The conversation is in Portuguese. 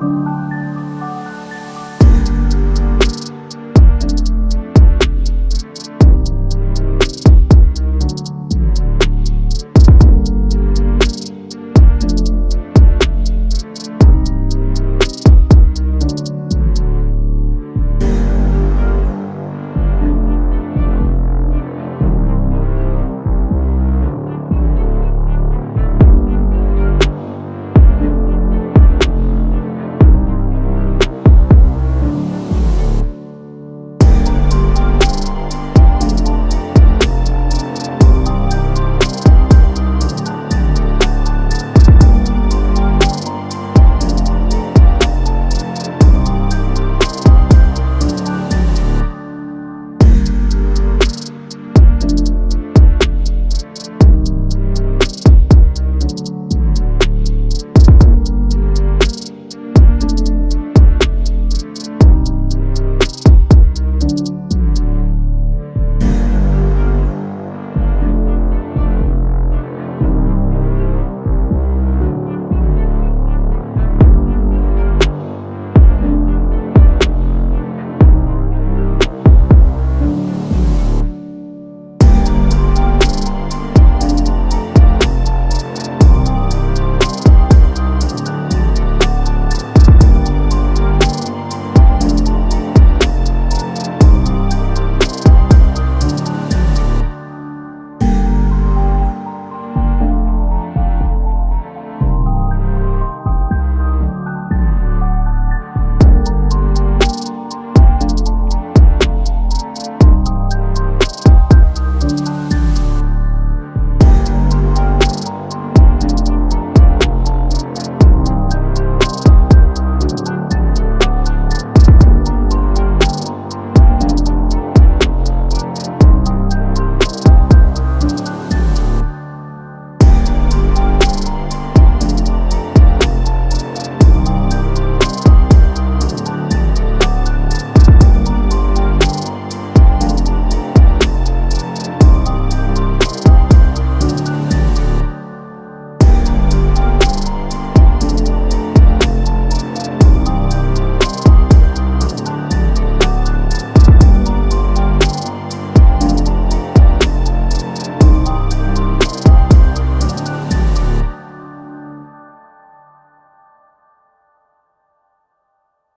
Música